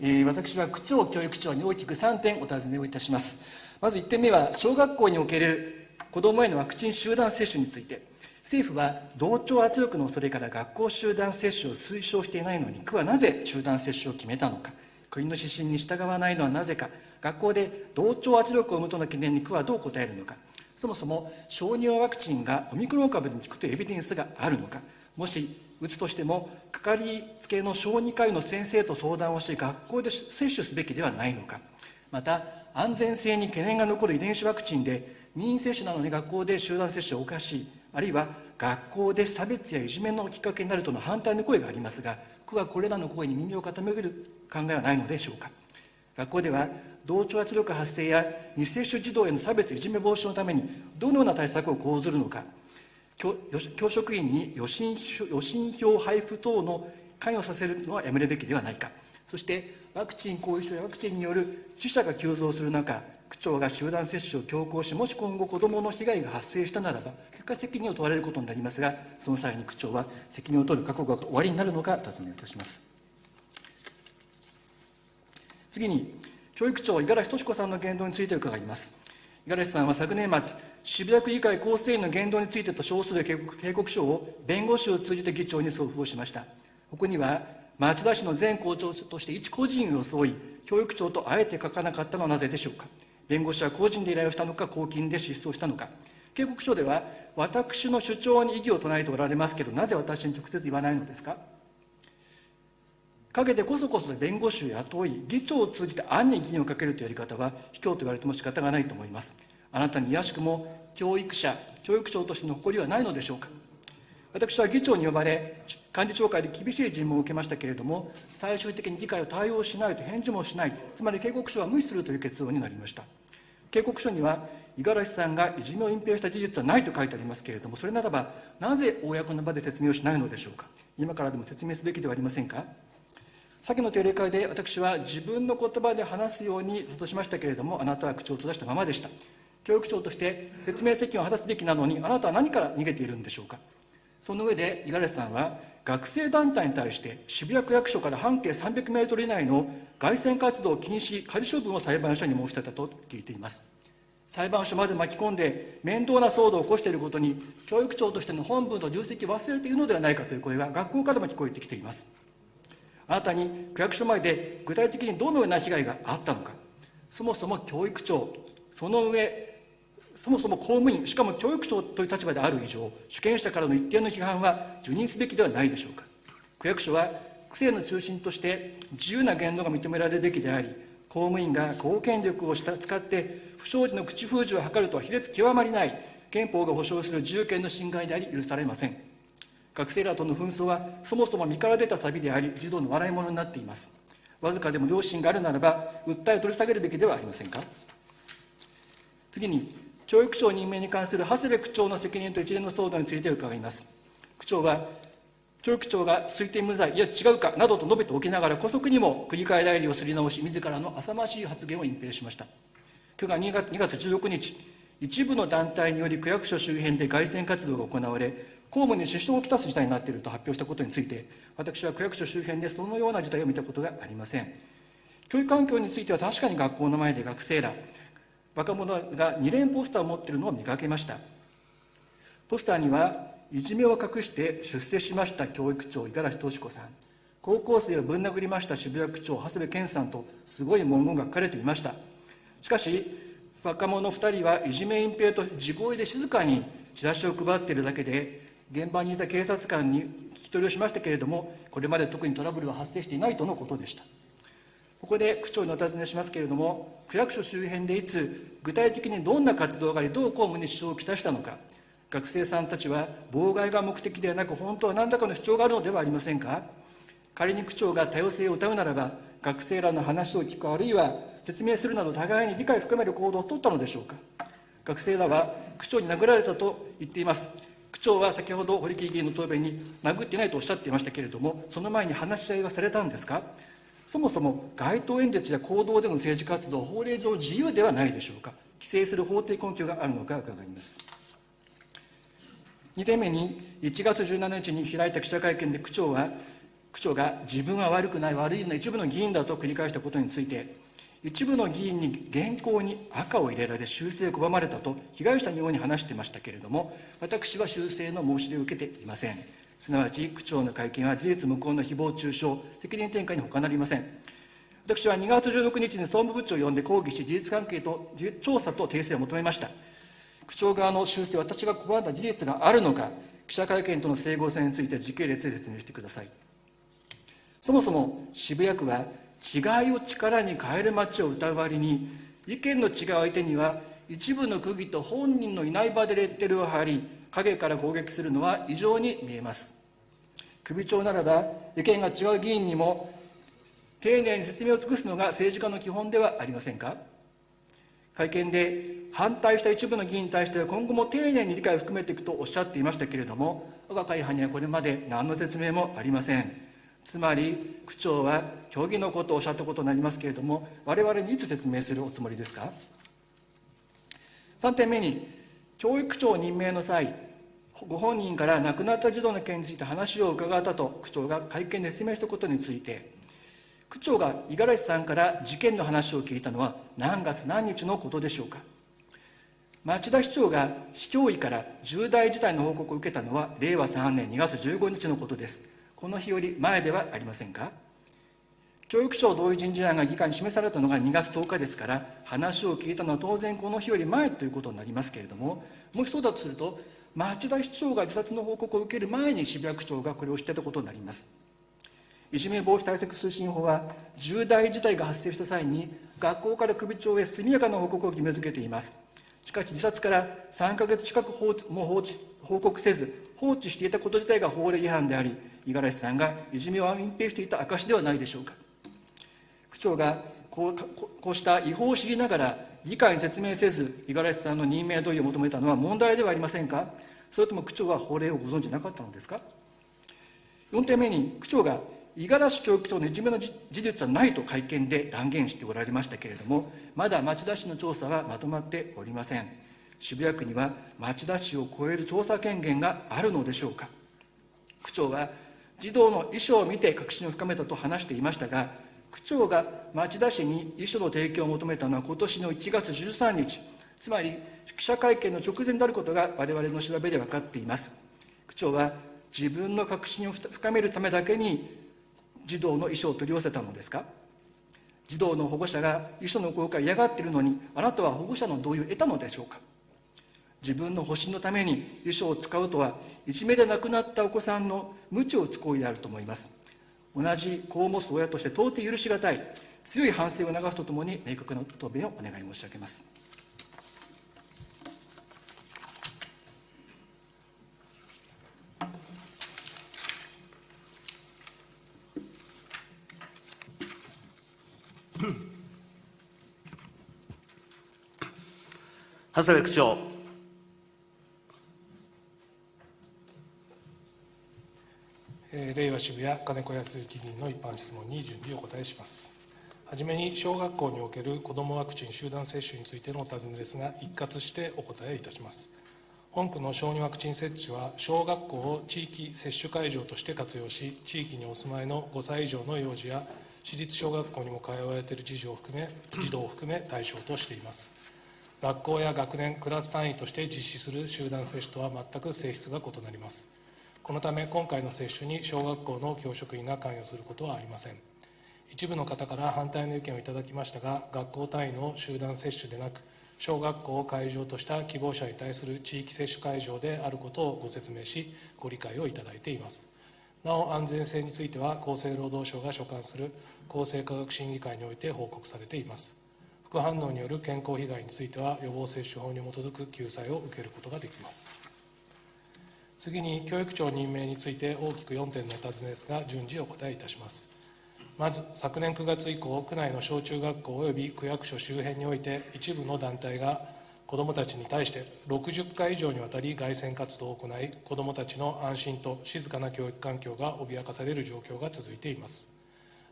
えー、私は区長教育長に大きく3点お尋ねをいたします。まず1点目は小学校における子どもへのワクチン集団接種について。政府は同調圧力の恐れから学校集団接種を推奨していないのに区はなぜ集団接種を決めたのか。国の指針に従わないのはなぜか。学校で同調圧力を生むとの懸念に区はどう答えるのか。そもそも小児用ワクチンがオミクロン株に効くというエビデンスがあるのか。もし打つとしてもかかりつけの小児科医の先生と相談をして学校で接種すべきではないのか。また安全性に懸念が残る遺伝子ワクチンで任意接種なのに学校で集団接種はおかしいあるいは学校で差別やいじめのきっかけになるとの反対の声がありますが区はこれらの声に耳を傾ける考えはないのでしょうか。学校では同調圧力発生や未接種児童への差別いじめ防止のためにどのような対策を講ずるのか。教職員に予診予診票配布等の関与させるのはやめるべきではないか。そしてワクチン後遺症やワクチンによる死者が急増する中区長が集団接種を強行しもし今後子どもの被害が発生したならば結果責任を問われることになりますがその際に区長は責任を取る覚悟が終わりになるのか尋ねいたします。次に教育長五十嵐敏子さんの言動について伺います。五十嵐さんは昨年末渋谷区議会構成員の言動についてと称する警告書を弁護士を通じて議長に送付をしました。ここには町田市の前校長として一個人を装い教育長とあえて書かなかったのはなぜでしょうか。弁護士は個人で依頼をしたのか公金で失踪したのか。警告書では私の主張に異議を唱えておられますけどなぜ私に直接言わないのですか。陰でこそこそ弁護士を雇い議長を通じて暗に議員をかけるというやり方は卑怯と言われても仕方がないと思います。あなたに卑しくも教育者教育長としての誇りはないのでしょうか。私は議長に呼ばれ幹事長会で厳しい尋問を受けましたけれども最終的に議会を対応しないと返事もしないつまり警告書は無視するという結論になりました。警告書には五十嵐さんがいじめを隠蔽した事実はないと書いてありますけれどもそれならばなぜ公の場で説明をしないのでしょうか。今からでも説明すべきではありませんか。先の定例会で私は自分の言葉で話すようにとしましたけれどもあなたは口を閉ざしたままでした。教育長として説明責任を果たすべきなのにあなたは何から逃げているんでしょうか。その上で五十嵐さんは学生団体に対して渋谷区役所から半径300メートル以内の外線活動禁止仮処分を裁判所に申し立てたと聞いています。裁判所まで巻き込んで面倒な騒動を起こしていることに教育長としての本部の重責を忘れているのではないかという声が学校からも聞こえてきています。あなたに区役所前で具体的にどのような被害があったのか。そもそも教育長その上そもそも公務員しかも教育長という立場である以上主権者からの一定の批判は受任すべきではないでしょうか。区役所は区政の中心として自由な言動が認められるべきであり公務員が公権力を使って不祥事の口封じを図るとは卑劣極まりない憲法が保障する自由権の侵害であり許されません。学生らとの紛争はそもそも身から出たサビであり児童の笑い物になっています。わずかでも良心があるならば訴えを取り下げるべきではありませんか？次に教育長任命に関する長谷部区長の責任と一連の騒動について伺います。区長は教育長が推定無罪いや違うかなどと述べておきながら姑息にも区議会代理をすり直し自らの浅ましい発言を隠蔽しました。区が2月 ,2 月16日一部の団体により区役所周辺で凱旋活動が行われ公務に支障をきたす事態になっていると発表したことについて私は区役所周辺でそのような事態を見たことがありません。教育環境については確かに学校の前で学生ら若者が2連ポスターを持っているのを見かけました。ポスターにはいじめを隠して出世しました教育長五十嵐敏子さん。高校生をぶん殴りました渋谷区長長谷部健さんとすごい文言が書かれていました。しかし若者2人はいじめ隠蔽と地声で静かにチラシを配っているだけで現場にいた警察官に聞き取りをしましたけれどもこれまで特にトラブルは発生していないとのことでしたここで区長にお尋ねしますけれども、区役所周辺でいつ、具体的にどんな活動があり、どう公務に支障をきたしたのか、学生さんたちは妨害が目的ではなく、本当は何らかの主張があるのではありませんか仮に区長が多様性を謳うならば、学生らの話を聞く、あるいは説明するなど、互いに理解を深める行動を取ったのでしょうか。学生らは区長に殴られたと言っています。区長は先ほど堀木議員の答弁に殴ってないとおっしゃっていましたけれども、その前に話し合いはされたんですか？そもそも街頭演説や行動での政治活動、法令上自由ではないでしょうか？規制する法定根拠があるのか伺います。2点目に、1月17日に開いた記者会見で区長は、区長が自分は悪くない悪いの一部の議員だと繰り返したことについて一部の議員に原稿に赤を入れられ修正を拒まれたと被害者のように話していましたけれども私は修正の申し出を受けていません。すなわち区長の会見は事実無根の誹謗中傷責任転嫁に他なりません。私は2月16日に総務部長を呼んで抗議し事実関係と調査と訂正を求めました。区長側の修正私が拒んだ事実があるのか記者会見との整合性について時系列で説明してください。そもそも渋谷区は違いを力に変える街を歌う割に意見の違う相手には一部の区議と本人のいない場でレッテルを貼り影から攻撃するのは異常に見えます。首長ならば意見が違う議員にも丁寧に説明を尽くすのが政治家の基本ではありませんか。会見で反対した一部の議員に対しては今後も丁寧に理解を含めていくとおっしゃっていましたけれども我が会派にはこれまで何の説明もありません。つまり区長は虚偽のことをおっしゃったことになりますけれども我々にいつ説明するおつもりですか？3点目に教育長任命の際ご本人から亡くなった児童の件について話を伺ったと区長が会見で説明したことについて区長が五十嵐さんから事件の話を聞いたのは何月何日のことでしょうか？町田市長が市教委から重大事態の報告を受けたのは令和3年2月15日のことです。この日より前ではありませんか？教育省同意人事案が議会に示されたのが2月10日ですから話を聞いたのは当然この日より前ということになりますけれどももしそうだとすると町田市長が自殺の報告を受ける前に渋谷区長がこれを知ってたことになります。いじめ防止対策推進法は重大事態が発生した際に学校から首長へ速やかな報告を義務付けています。しかし自殺から3か月近くも報告せず放置していたこと自体が法令違反であり五十嵐さんがいじめを隠蔽していた証ではないでしょうか。区長がこうこうした違法を知りながら議会に説明せず五十嵐さんの任命同意を求めたのは問題ではありませんか。それとも区長は法令をご存じなかったのですか。4点目に区長が五十嵐教育長のいじめの事実はないと会見で断言しておられましたけれどもまだ町田市の調査はまとまっておりません。渋谷区には町田市を超える調査権限があるのでしょうか。区長は児童の遺書を見て確信を深めたと話していましたが区長が町田市に遺書の提供を求めたのは今年の1月13日つまり記者会見の直前であることが我々の調べで分かっています。区長は自分の確信を深めるためだけに児童の遺書を取り寄せたのですか。児童の保護者が遺書の公開嫌がっているのにあなたは保護者の同意を得たのでしょうか。自分の保身のために遺書を使うとはいじめで亡くなったお子さんの無知を打つ行為であると思います同じ子を持つ親として到底許しがたい強い反省を促すとともに明確な答弁をお願い申し上げます長谷部区長。えー、令和渋谷金子康之議員の一般質問に順次お答えします。はじめに小学校における子どもワクチン集団接種についてのお尋ねですが、一括してお答えいたします。本区の小児ワクチン接種は、小学校を地域接種会場として活用し、地域にお住まいの5歳以上の幼児や、私立小学校にも通われている児童を含め児童を含め対象としています。学校や学年、クラス単位として実施する集団接種とは全く性質が異なります。このため今回の接種に小学校の教職員が関与することはありません。一部の方から反対の意見をいただきましたが学校単位の集団接種でなく小学校を会場とした希望者に対する地域接種会場であることをご説明しご理解をいただいています。なお安全性については厚生労働省が所管する厚生科学審議会において報告されています。副反応による健康被害については予防接種法に基づく救済を受けることができます。次に教育長任命について大きく4点のお尋ねですが順次お答えいたします。まず昨年9月以降区内の小中学校及び区役所周辺において一部の団体が子どもたちに対して60回以上にわたり凱旋活動を行い子どもたちの安心と静かな教育環境が脅かされる状況が続いています。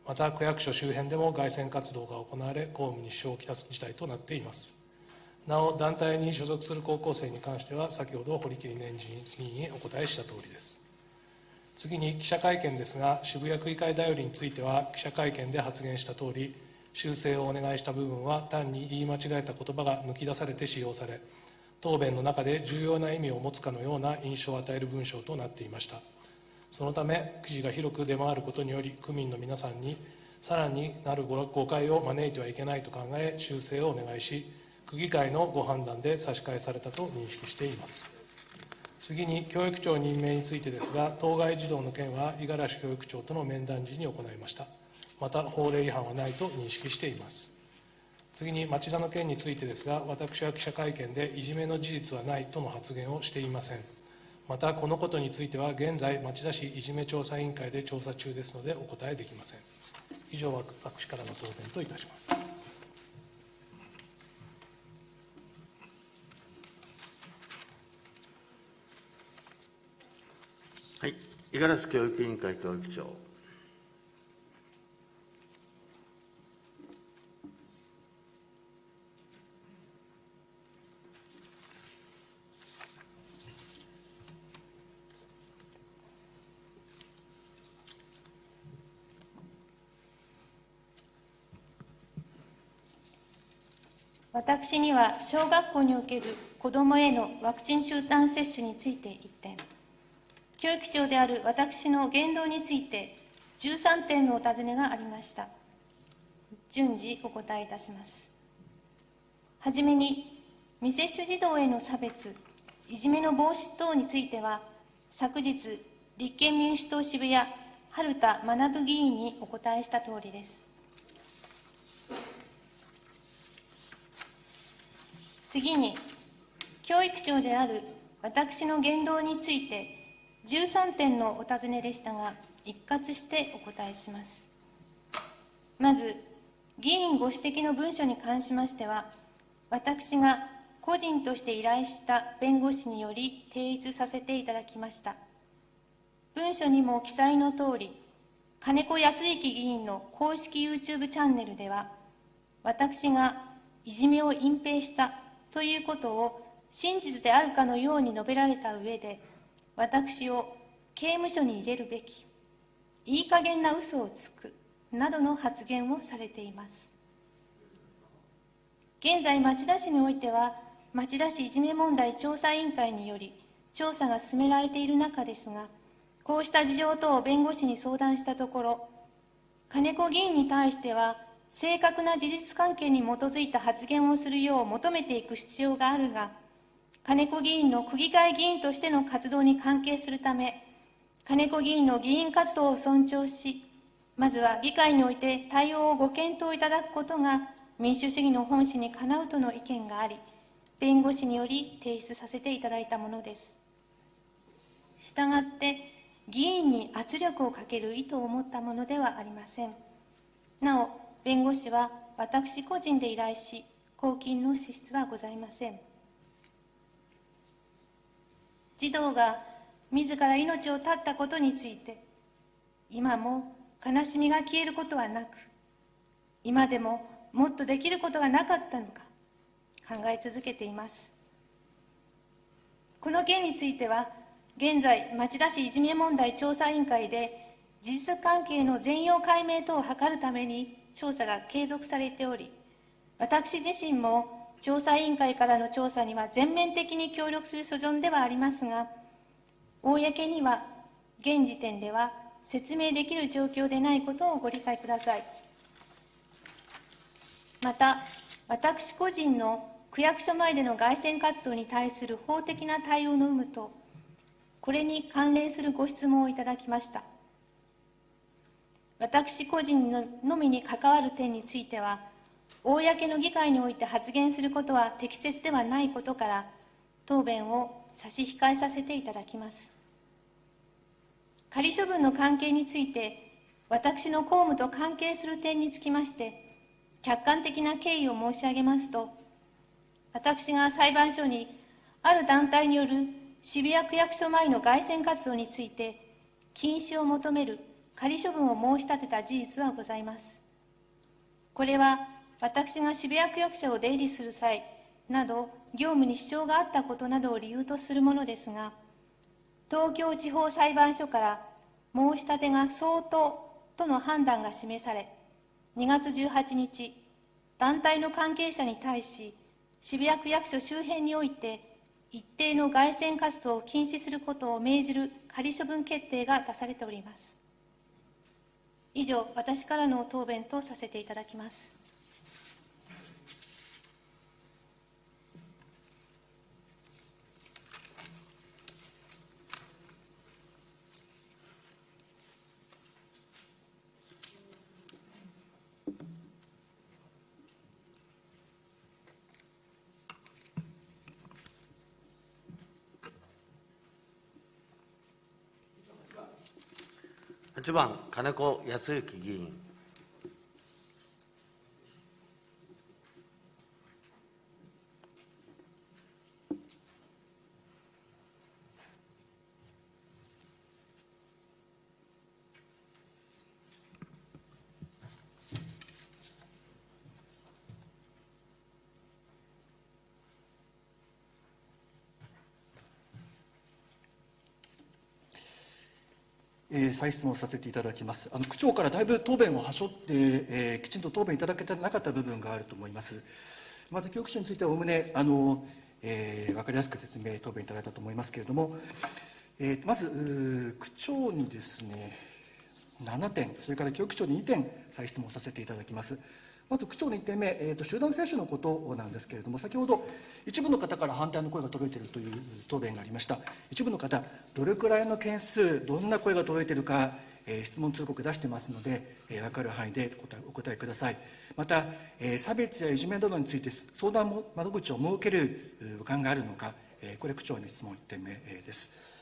また区役所周辺でも凱旋活動が行われ公務に支障をきたす事態となっています。なお団体に所属する高校生に関しては先ほど堀切年次議員にお答えしたとおりです次に記者会見ですが、渋谷区議会だよりについては、記者会見で発言したとおり、修正をお願いした部分は、単に言い間違えた言葉が抜き出されて使用され、答弁の中で重要な意味を持つかのような印象を与える文章となっていました。そのため、記事が広く出回ることにより、区民の皆さんにさらになる誤解を招いてはいけないと考え、修正をお願いし、区議会のご判断で差し替えされたと認識しています。次に教育長任命についてですが、当該児童の件は五十嵐教育長との面談時に行いました。また、法令違反はないと認識しています。次に町田の件についてですが、私は記者会見でいじめの事実はないとの発言をしていません。また、このことについては、現在、町田市いじめ調査委員会で調査中ですので、お答えできません。以上は、私からの答弁といたします。はい、五十嵐教育委員会教育長。私には小学校における子どもへのワクチン集団接種について1点、教育長である私の言動について13点のお尋ねがありました。順次お答えいたします。はじめに、未接種児童への差別、いじめの防止等については、昨日、立憲民主党渋谷、春田学議員にお答えしたとおりです。次に、教育長である私の言動について、13点のお尋ねでしたが、一括してお答えします。まず、議員ご指摘の文書に関しましては、私が個人として依頼した弁護士により提出させていただきました。文書にも記載のとおり、金子康之議員の公式 YouTube チャンネルでは、私がいじめを隠蔽したということを真実であるかのように述べられた上で、私を刑務所に入れるべき、いい加減な嘘をつく、などの発言をされています。現在、町田市においては、町田市いじめ問題調査委員会により、調査が進められている中ですが、こうした事情等を弁護士に相談したところ、金子議員に対しては、正確な事実関係に基づいた発言をするよう求めていく必要があるが、金子議員の区議会議員としての活動に関係するため、金子議員の議員活動を尊重し、まずは議会において対応をご検討いただくことが民主主義の本旨にかなうとの意見があり、弁護士により提出させていただいたものです。したがって、議員に圧力をかける意図を持ったものではありません。なお、弁護士は私個人で依頼し、公金の支出はございません。児童が自ら命を絶ったことについて、今も悲しみが消えることはなく、今でももっとできることがなかったのか、考え続けています。この件については、現在、町田市いじめ問題調査委員会で、事実関係の全容解明等を図るために調査が継続されており、私自身も調査委員会からの調査には全面的に協力する所存ではありますが、公には現時点では説明できる状況でないことをご理解ください。また、私個人の区役所前での凱旋活動に対する法的な対応の有無と、これに関連するご質問をいただきました。私個人のみに関わる点については、公の議会において発言することは適切ではないことから、答弁を差し控えさせていただきます。仮処分の関係について、私の公務と関係する点につきまして、客観的な経緯を申し上げますと、私が裁判所にある団体による渋谷区役所前の凱旋活動について、禁止を求める仮処分を申し立てた事実はございます。これは私が渋谷区役所を出入りする際など業務に支障があったことなどを理由とするものですが、東京地方裁判所から申し立てが相当との判断が示され、2月18日、団体の関係者に対し、渋谷区役所周辺において、一定の外線活動を禁止することを命じる仮処分決定が出されております。以上、私からの答弁とさせていただきます。8番、金子康之議員。えー再質問させていただきます。あの区長からだいぶ答弁をはしょって、えーきちんと答弁いただけてなかった部分があると思います。また教育長についてはおおむねあの、えー分かりやすく説明答弁いただいたと思いますけれども、えーまず区長にですね7点、それから教育長に2点再質問させていただきます。まず区長の1点目、えーと、集団接種のことなんですけれども、先ほど一部の方から反対の声が届いているという答弁がありました。一部の方、どれくらいの件数、どんな声が届いているか、えー質問通告出してますので、えー分かる範囲でお答えください。また、えー差別やいじめなどについて相談窓口を設けるう考えがあるのか、えーこれ区長に質問1点目です。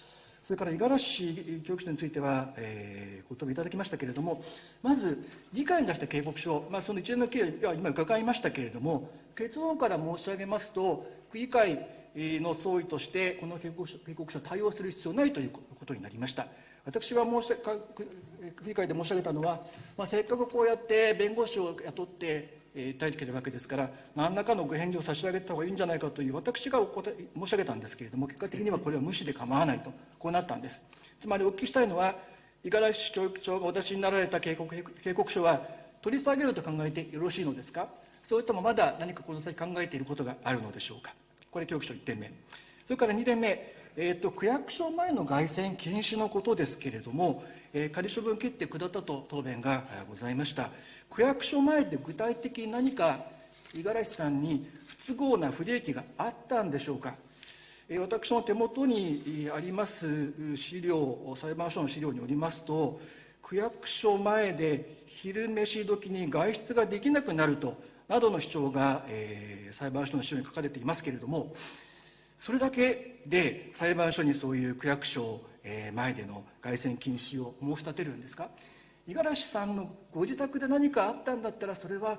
それから五十嵐教育長については、えーご答弁いただきましたけれども、まず、議会に出した警告書、まあ、その一連の経緯は今伺いましたけれども、結論から申し上げますと、区議会の総意として、この警告書警告書を対応する必要ないということになりました。私が申し区議会で申し上げたのは、まあ、せっかくこうやって弁護士を雇って、えー、対てるわけですから、何らかのご返事を差し上げた方がいいんじゃないかという、私がお答え申し上げたんですけれども、結果的にはこれは無視で構わないと、こうなったんです。つまりお聞きしたいのは、五十嵐教育長がお出しになられた警告警告書は、取り下げると考えてよろしいのですか、それともまだ何かこの先考えていることがあるのでしょうか？これ、教育書1点目。それから2点目、えーと、区役所前の凱旋禁止のことですけれども、えー仮処分決定下ったと答弁がございました。区役所前で具体的に何か五十嵐さんに不都合な不利益があったんでしょうか。私の手元にあります資料、裁判所の資料によりますと、区役所前で昼飯時に外出ができなくなると、などの主張が、えー裁判所の資料に書かれていますけれども、それだけで裁判所にそういう区役所前での凱旋禁止を申し立てるんですか？五十嵐さんのご自宅で何かあったんだったらそれは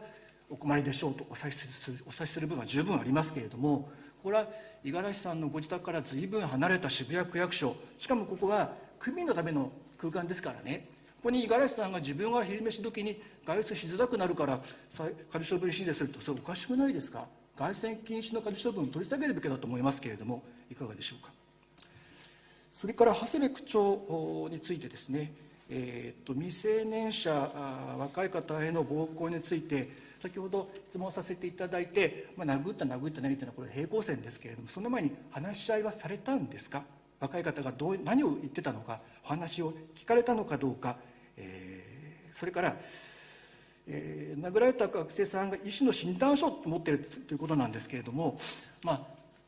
お困りでしょうとお察しするお察しする分は十分ありますけれどもこれは五十嵐さんのご自宅から随分離れた渋谷区役所しかもここは区民のための空間ですからね。ここに五十嵐さんが自分が昼飯時に外出しづらくなるから仮処分指示するとそれおかしくないですか？凱旋禁止の仮処分を取り下げるべきだと思いますけれどもいかがでしょうか。それから長谷部区長についてですね、えー、と未成年者、若い方への暴行について、先ほど質問させていただいて、まあ、殴った、殴った、何っていうのは、これ、平行線ですけれども、その前に話し合いはされたんですか、若い方がどう何を言ってたのか、お話を聞かれたのかどうか、えーそれから、えー殴られた学生さんが医師の診断書を持っているということなんですけれども、まあ、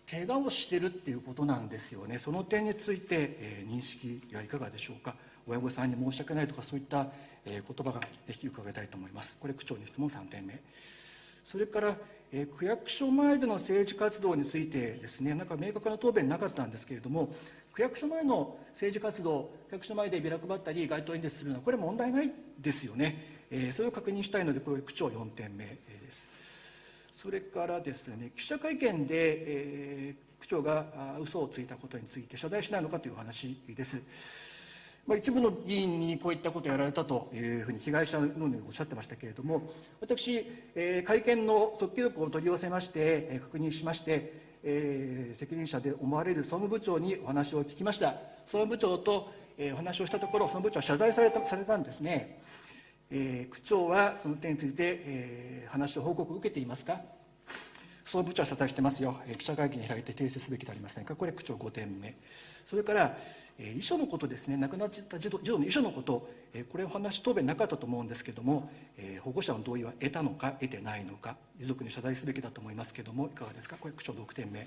怪我をしているっていうことなんですよね、その点について、えー認識はいかがでしょうか、親御さんに申し訳ないとか、そういった、えー言葉がぜひ伺いたいと思います。これ、区長に質問3点目。それから、えー区役所前での政治活動についてですね、なんか明確な答弁なかったんですけれども、区役所前の政治活動、区役所前でビラ配ったり、街頭演説するのは、これ、問題ないですよね。えーそれを確認したいので、これ、区長4点目です。それからですね、記者会見で、えー区長が嘘をついたことについて謝罪しないのかというお話です。まあ、一部の議員にこういったことをやられたというふうに被害者のようにおっしゃってましたけれども、私、えー会見の速記録を取り寄せまして、えー確認しまして、えー責任者で思われる総務部長にお話を聞きました。総務部長と、えーお話をしたところ、その部長は謝罪されたされたんですね。えー区長はその点について、えー話を報告を受けていますか？その部長は謝罪してますよ、えー記者会見開いて訂正すべきではありませんか、これ、区長5点目、それから、えー遺書のことですね、亡くなった児童児童の遺書のこと、えーこれ、お話、答弁なかったと思うんですけれども、えー保護者の同意は得たのか、得てないのか、遺族に謝罪すべきだと思いますけれども、いかがですか、これ、区長6点目。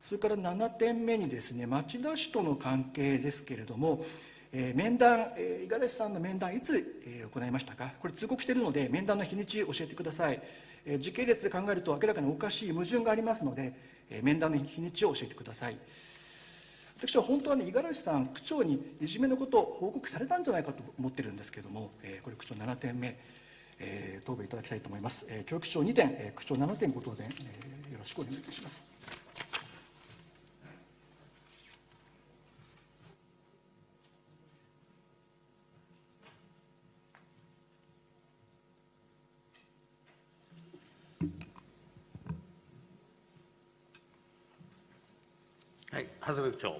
それから7点目にですね、町田市との関係ですけれども、えー面談、えー五十嵐さんの面談、いつ、えー行いましたか、これ、通告しているので、面談の日にち、教えてください。えー時系列で考えると、明らかにおかしい矛盾がありますので、えー面談の日にちを教えてください。私は本当はね、五十嵐さん、区長にいじめのことを報告されたんじゃないかと思ってるんですけれども、えーこれ、区長7点目、えー答弁いただきたいと思います。えー教育長2点、えー区長7点ご答弁、えーよろしくお願いいたします。はい、長谷部長。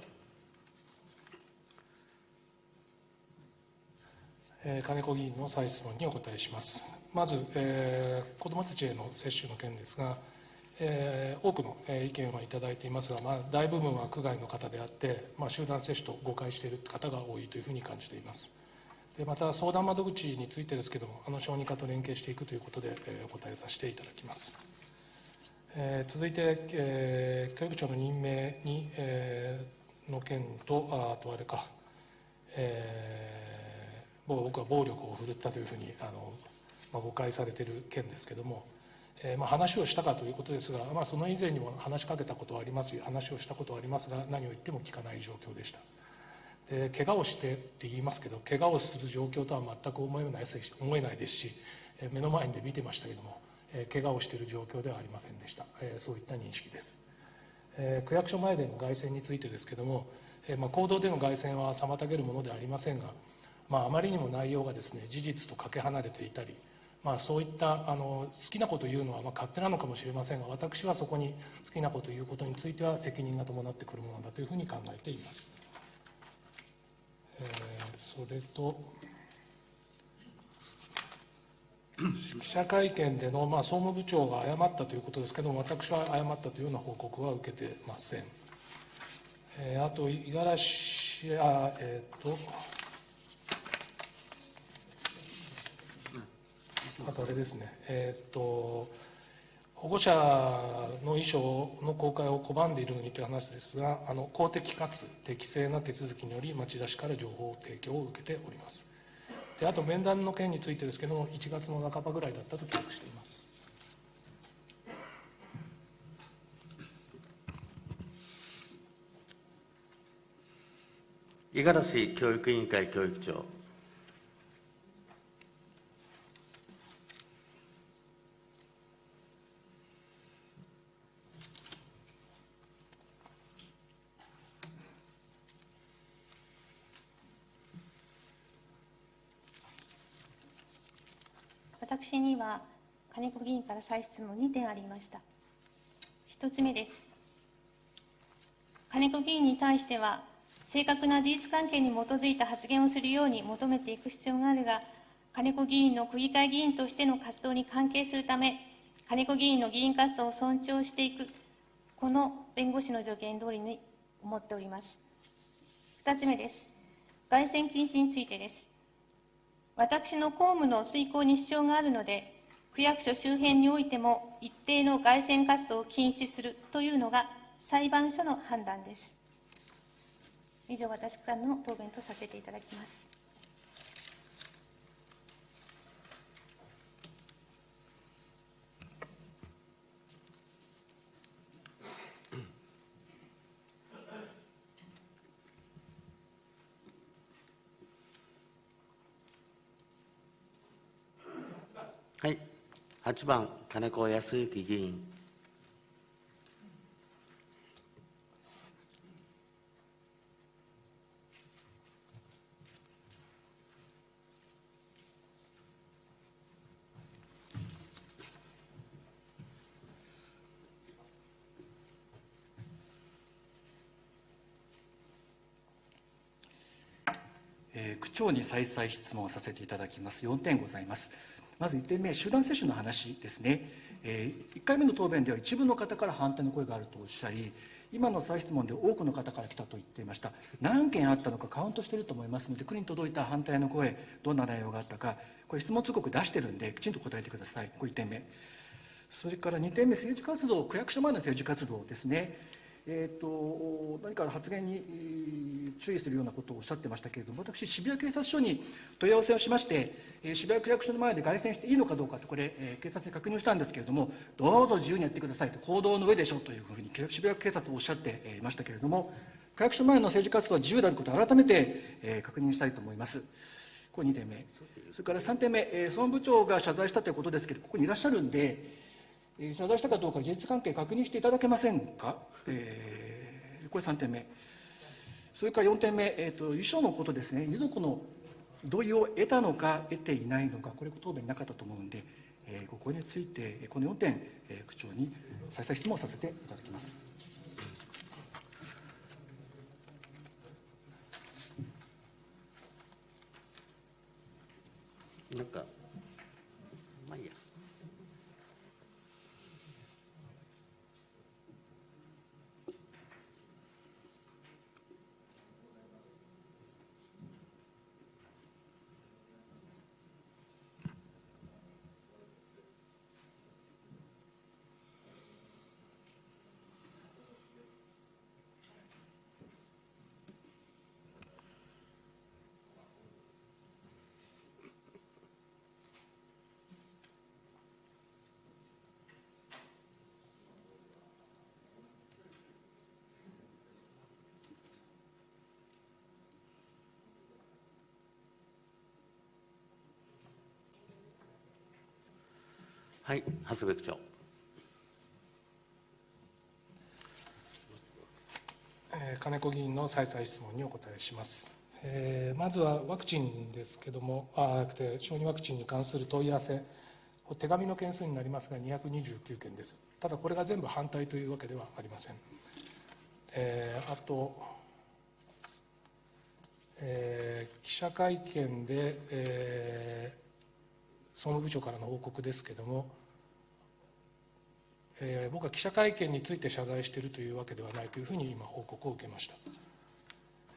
金子議員の再質問にお答えします。まず、えー子どもたちへの接種の件ですが、えー多くの意見はいただいていますが、まあ、大部分は区外の方であって、まあ、集団接種と誤解している方が多いというふうに感じています。でまた、相談窓口についてですけれども、あの小児科と連携していくということで、えーお答えさせていただきます。えー続いて、えー教育長の任命に、えーの件と、ああとあれか、えー僕は暴力を振るったというふうにあの、まあ、誤解されている件ですけれども、えーまあ、話をしたかということですが、まあ、その以前にも話しかけたことはありますし話をしたことはありますが何を言っても聞かない状況でした。で怪我をしてって言いますけど怪我をする状況とは全く思えない思えないですし目の前で見てましたけども、怪我をしている状況ではありませんでした、そういった認識です。区役所前での凱旋についてですけれども、まあ、公道での凱旋は妨げるものではありませんが、まあ、あまりにも内容がですね事実とかけ離れていたり、まあ、そういったあの好きなこと言うのはま勝手なのかもしれませんが私はそこに好きなこと言うことについては責任が伴ってくるものだというふうに考えています、えーそれと記者会見での、まあ、総務部長が謝ったということですけども、私は謝ったというような報告は受けてません。えーあと、五十嵐、あえっ、と、あとあれですね、えっ、と、保護者の衣装の公開を拒んでいるのにという話ですが、あの公的かつ適正な手続きにより、町田市から情報提供を受けております。であと面談の件についてですけども、1月の半ばぐらいだったと記憶しています。五十嵐教育委員会教育長。私には金子議員から再質問2点ありました。1つ目です。金子議員に対しては正確な事実関係に基づいた発言をするように求めていく必要があるが金子議員の区議会議員としての活動に関係するため金子議員の議員活動を尊重していくこの弁護士の助言通りに思っております。2つ目です。凱旋禁止についてです。私の公務の遂行に支障があるので、区役所周辺においても一定の凱旋活動を禁止するというのが裁判所の判断です。以上、私からの答弁とさせていただきます。はい。8番、金子康之議員。区長に再々質問させていただきます。4点ございます。まず1点目集団接種の話ですね、え1回目の答弁では一部の方から反対の声があるとおっしゃり今の再質問で多くの方から来たと言っていました。何件あったのかカウントしていると思いますので国に届いた反対の声どんな内容があったかこれ質問通告出してるんできちんと答えてください。これ1点目。それから2点目政治活動区役所前の政治活動ですね。えーと、何か発言に注意するようなことをおっしゃってましたけれども、私、渋谷警察署に問い合わせをしまして、え、渋谷区役所の前で凱旋していいのかどうかと、これ、え、警察に確認をしたんですけれども、どうぞ自由にやってくださいと、行動の上でしょうというふうに渋谷警察はおっしゃっていましたけれども、区役所前の政治活動は自由であることを改めて、え、確認したいと思います。これ2点目。それから3点目、総務部長が謝罪したということですけれども、ここにいらっしゃるんで、えー、謝罪したかどうか事実関係確認していただけませんか？えーこれ3点目。それから4点目、えーと、遺書のことですね、遺族の同意を得たのか、得ていないのか、これ、答弁なかったと思うので、えー、ここについて、この4点、えー、区長に再々質問させていただきます。なんかはい、長谷部区長。えー、金子議員の再々質問にお答えします。えー、まずはワクチンですけども、あなくて小児ワクチンに関する問い合わせ、手紙の件数になりますが、229件です。ただ、これが全部反対というわけではありません。えー、あと、えー、記者会見で、えー、総務部長からの報告ですけれども、えー、僕は記者会見について謝罪しているというわけではないというふうに今、報告を受けました。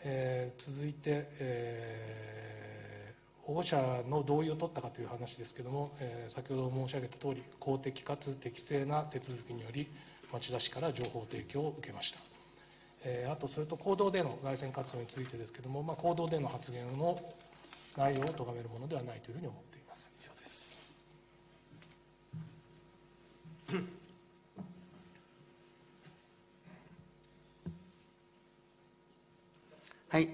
えー、続いて、えー、保護者の同意を取ったかという話ですけれども、えー、先ほど申し上げたとおり、公的かつ適正な手続きにより、町田市から情報提供を受けました。えー、あと、それと行動での凱旋活動についてですけれども、まあ、行動での発言の内容を咎めるものではないというふうに思っています。以上です。はい。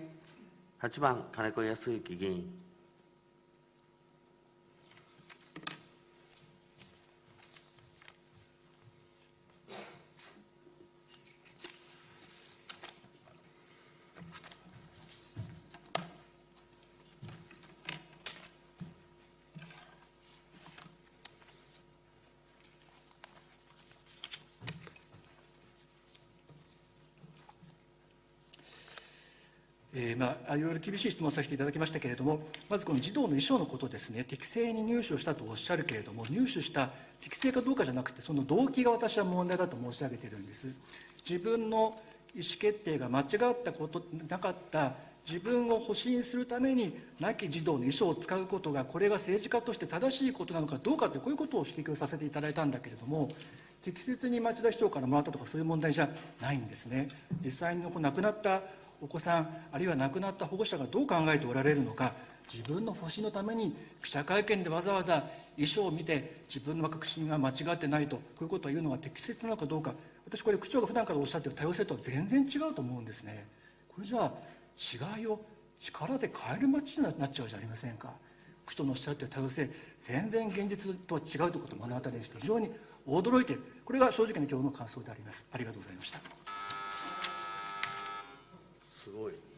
8番、金子康之議員。えーまあ、いろ厳しい質問させていただきましたけれども、まずこの児童の遺書のことですね、適正に入手をしたとおっしゃるけれども、入手した適正かどうかじゃなくて、その動機が私は問題だと申し上げているんです。自分の意思決定が間違ったことなかった自分を保身するために亡き児童の遺書を使うことがこれが政治家として正しいことなのかどうかというこういうことを指摘をさせていただいたんだけれども適切に町田市長からもらったとかそういう問題じゃないんですね実際に亡くなったお子さんあるいは亡くなった保護者がどう考えておられるのか自分の保身のために記者会見でわざわざ遺書を見て自分の確信が間違ってないとこういうことを言うのが適切なのかどうか。私これ区長が普段からおっしゃってる多様性とは全然違うと思うんですね。これじゃあ違いを力で変える街になっちゃうじゃありませんか。区長のおっしゃっている多様性全然現実とは違うということを目の当たりにして非常に驚いているこれが正直な今日の感想であります。ありがとうございました。すごい